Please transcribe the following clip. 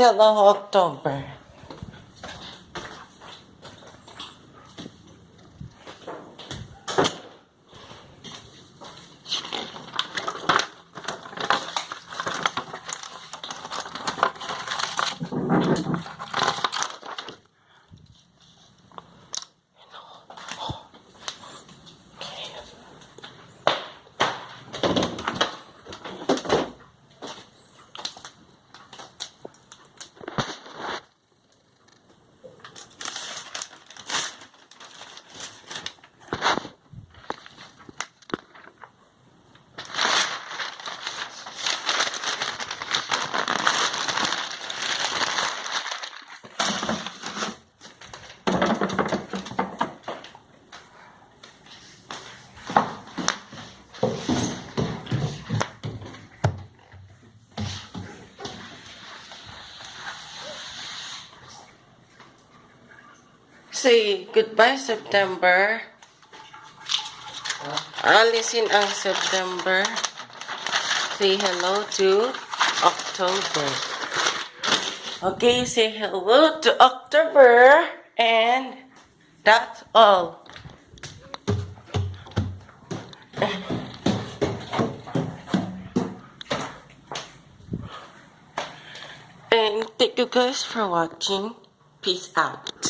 Hello, October. Say goodbye, September. Alisin ang September. Say hello to October. Okay, say hello to October. And that's all. And thank you guys for watching. Peace out.